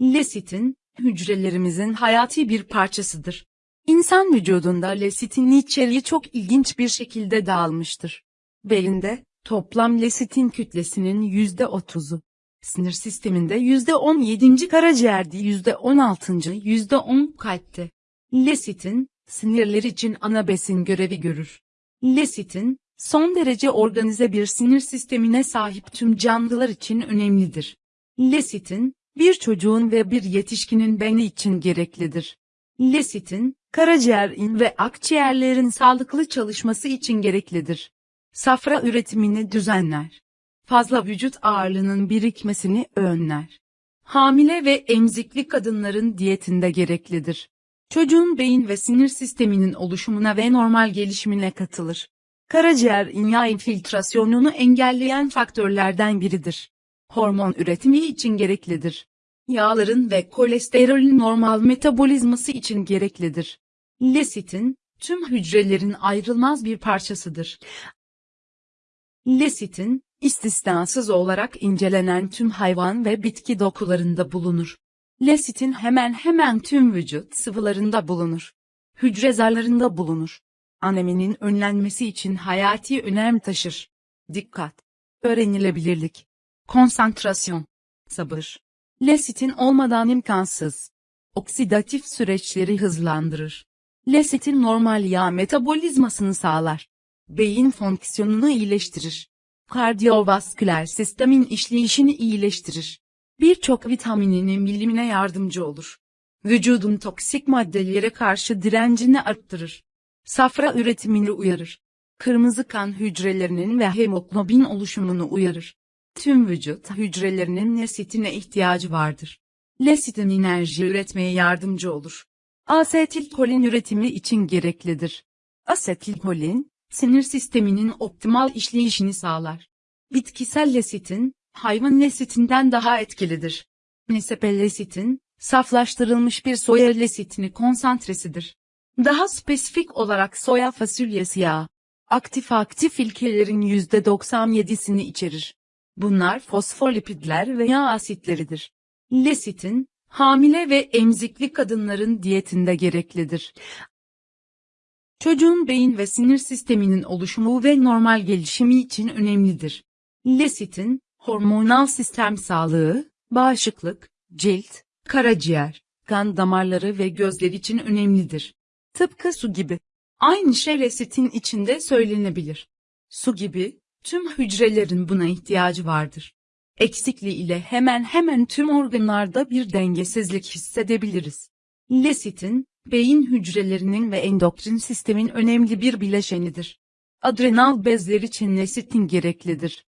Lesitin, hücrelerimizin hayati bir parçasıdır. İnsan vücudunda lesitin içeriği çok ilginç bir şekilde dağılmıştır. Beyinde, toplam lesitin kütlesinin %30'u. Sinir sisteminde %17. karaciğerde %16. %10 kalpte. Lesitin, sinirler için ana besin görevi görür. Lesitin, son derece organize bir sinir sistemine sahip tüm canlılar için önemlidir. Lesitin, bir çocuğun ve bir yetişkinin beyni için gereklidir. Lesitin, karaciğerin ve akciğerlerin sağlıklı çalışması için gereklidir. Safra üretimini düzenler. Fazla vücut ağırlığının birikmesini önler. Hamile ve emzikli kadınların diyetinde gereklidir. Çocuğun beyin ve sinir sisteminin oluşumuna ve normal gelişimine katılır. Karaciğer yağ infiltrasyonunu engelleyen faktörlerden biridir. Hormon üretimi için gereklidir. Yağların ve kolesterolün normal metabolizması için gereklidir. Lesitin, tüm hücrelerin ayrılmaz bir parçasıdır. Lesitin, istisnasız olarak incelenen tüm hayvan ve bitki dokularında bulunur. Lesitin hemen hemen tüm vücut sıvılarında bulunur. Hücre zarlarında bulunur. Aneminin önlenmesi için hayati önem taşır. Dikkat! Öğrenilebilirlik. Konsantrasyon. Sabır. Lesitin olmadan imkansız. Oksidatif süreçleri hızlandırır. Lesitin normal yağ metabolizmasını sağlar. Beyin fonksiyonunu iyileştirir. Kardiyovasküler sistemin işleyişini iyileştirir. Birçok vitamininin bilimine yardımcı olur. Vücudun toksik maddelere karşı direncini arttırır. Safra üretimini uyarır. Kırmızı kan hücrelerinin ve hemoglobin oluşumunu uyarır. Tüm vücut hücrelerinin lesitine ihtiyacı vardır. Lesitin enerji üretmeye yardımcı olur. Asetilkolin üretimi için gereklidir. Asetilkolin, sinir sisteminin optimal işleyişini sağlar. Bitkisel lesitin, hayvan lesitinden daha etkilidir. Nesepellesitin, saflaştırılmış bir soya lesitini konsantresidir. Daha spesifik olarak soya fasulyesi yağı, aktif aktif ilkelerin %97'sini içerir. Bunlar fosfolipidler ve yağ asitleridir. Lesitin, hamile ve emzikli kadınların diyetinde gereklidir. Çocuğun beyin ve sinir sisteminin oluşumu ve normal gelişimi için önemlidir. Lesitin, hormonal sistem sağlığı, bağışıklık, cilt, karaciğer, kan damarları ve gözler için önemlidir. Tıpkı su gibi. Aynı şey lesitin içinde söylenebilir. Su gibi, tüm hücrelerin buna ihtiyacı vardır. Eksikliği ile hemen hemen tüm organlarda bir dengesizlik hissedebiliriz. Lesitin, beyin hücrelerinin ve endokrin sistemin önemli bir bileşenidir. Adrenal bezler için lesitin gereklidir.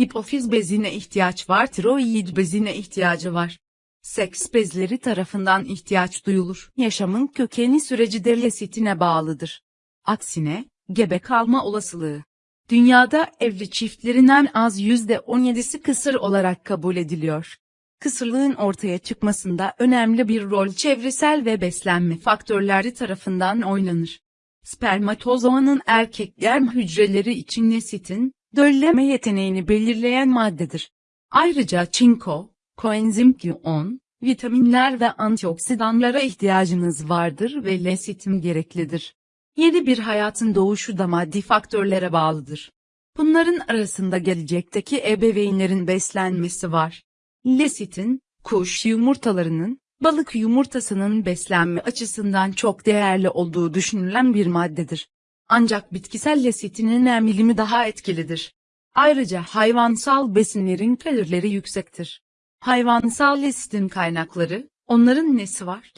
Hipofiz bezine ihtiyaç var, tiroid bezine ihtiyacı var. Seks bezleri tarafından ihtiyaç duyulur. Yaşamın kökeni süreci de lesitine bağlıdır. Aksine, gebe kalma olasılığı. Dünyada evli çiftlerin en az %17'si kısır olarak kabul ediliyor. Kısırlığın ortaya çıkmasında önemli bir rol çevresel ve beslenme faktörleri tarafından oynanır. Spermatozoanın erkek germ hücreleri için lesitin, dölleme yeteneğini belirleyen maddedir. Ayrıca çinko, koenzim Q10, vitaminler ve antioksidanlara ihtiyacınız vardır ve lesitin gereklidir. Yeni bir hayatın doğuşu da maddi faktörlere bağlıdır. Bunların arasında gelecekteki ebeveynlerin beslenmesi var. Lesitin, kuş yumurtalarının, balık yumurtasının beslenme açısından çok değerli olduğu düşünülen bir maddedir. Ancak bitkisel lesitinin emilimi daha etkilidir. Ayrıca hayvansal besinlerin kalorileri yüksektir. Hayvansal lesitin kaynakları, onların nesi var?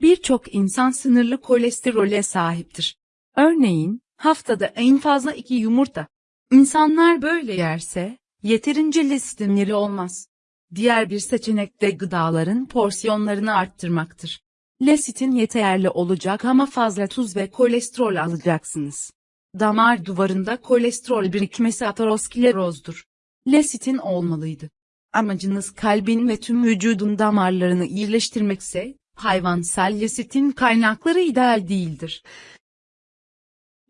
Birçok insan sınırlı kolesterole sahiptir. Örneğin, haftada en fazla iki yumurta. İnsanlar böyle yerse, yeterince lesitinleri olmaz. Diğer bir seçenek de gıdaların porsiyonlarını arttırmaktır. Lesitin yeterli olacak ama fazla tuz ve kolesterol alacaksınız. Damar duvarında kolesterol birikmesi aterosklerozdur. Lesitin olmalıydı. Amacınız kalbin ve tüm vücudun damarlarını iyileştirmekse, hayvansal lesitin kaynakları ideal değildir.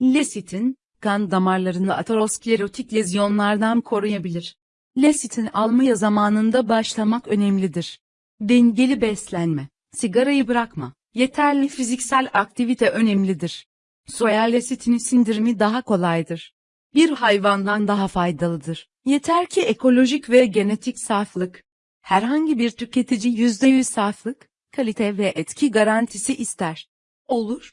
Lesitin, kan damarlarını aterosklerotik lezyonlardan koruyabilir. Lesitin almaya zamanında başlamak önemlidir. Dengeli beslenme, sigarayı bırakma, yeterli fiziksel aktivite önemlidir. Soya lesitini sindirimi daha kolaydır. Bir hayvandan daha faydalıdır. Yeter ki ekolojik ve genetik saflık. Herhangi bir tüketici %100 saflık, kalite ve etki garantisi ister. Olur.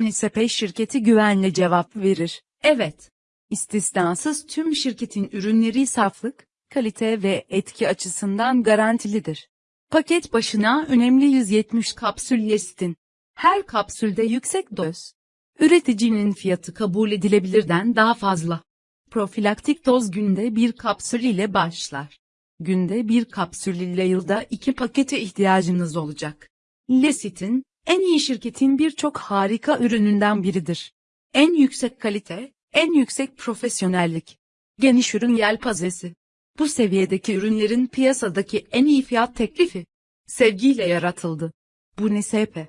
NSP şirketi güvenle cevap verir. Evet. İstisnasız tüm şirketin ürünleri saflık, kalite ve etki açısından garantilidir. Paket başına önemli 170 kapsül Yestin. Her kapsülde yüksek doz. Üreticinin fiyatı kabul edilebilirden daha fazla. Profilaktik doz günde bir kapsül ile başlar. Günde bir kapsül ile yılda iki pakete ihtiyacınız olacak. Lesitin, en iyi şirketin birçok harika ürününden biridir. En yüksek kalite, en yüksek profesyonellik. Geniş ürün yelpazesi. Bu seviyedeki ürünlerin piyasadaki en iyi fiyat teklifi. Sevgiyle yaratıldı. Bu NSP.